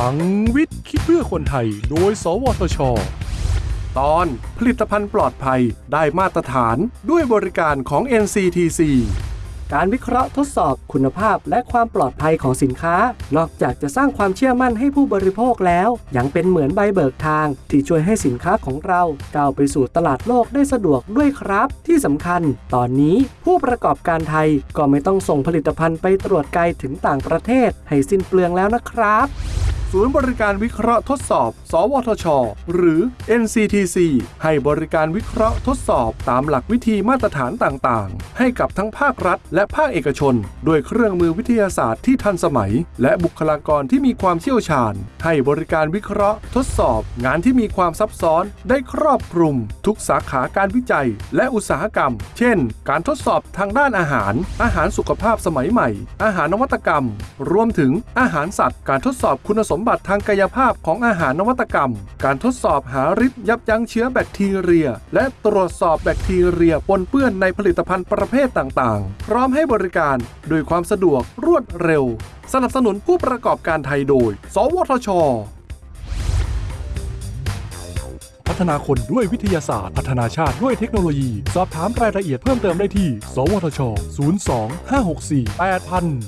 ลังวิทย์ คิดเพื่อคนไทย โดย สวทช ตอนผลิตภัณฑ์ปลอดภัยได้มาตรฐานด้วยบริการของ NCTC การวิเคราะห์ทดสอบคุณภาพและความปลอดภัยของสินค้า นอกจากจะสร้างความเชื่อมั่นให้ผู้บริโภคแล้ว ยังเป็นเหมือนใบเบิกทาง ที่ช่วยให้สินค้าของเราก้าวไปสู่ตลาดโลกได้สะดวกด้วยครับ ที่สำคัญ ตอนนี้ผู้ประกอบการไทยก็ไม่ต้องส่งผลิตภัณฑ์ไปตรวจไกลถึงต่างประเทศ ให้สิ้นเปลืองแล้วนะครับ ศูนย์บริการวิเคราะห์ทดสอบ สวทช หรือ NCTC ให้บริการวิเคราะห์ทดสอบตามหลักวิธีมาตรฐานต่างๆ ให้กับทั้งภาครัฐ และภาคเอกชน ด้วยเครื่องมือวิทยาศาสตร์ที่ทันสมัย และบุคลากรที่มีความเชี่ยวชาญ ให้บริการวิเคราะห์ ทดสอบ งานที่มีความซับซ้อนได้ครอบคลุม ทุกสาขาการวิจัย และอุตสาหกรรม เช่น การทดสอบทางด้านอาหาร อาหารสุขภาพสมัยใหม่ อาหารนวัตกรรม รวมถึงอาหารสัตว์ การทดสอบคุณสมมบัติทางกายภาพของอาหารนวัตกรรม การทดสอบหาฤทธิ์ยับยั้งเชื้อแบคทีเรีย และตรวจสอบแบคทีเรียปนเปื้อนในผลิตภัณฑ์ประเภทต่างๆ พร้อมให้บริการโดยความสะดวกรวดเร็ว สนับสนุนผู้ประกอบการไทยโดย สวทช พัฒนาคนด้วยวิทยาศาสตร์ พัฒนาชาติด้วยเทคโนโลยี สอบถามรายละเอียดเพิ่มเติมได้ที่ สวทช 02 564 8000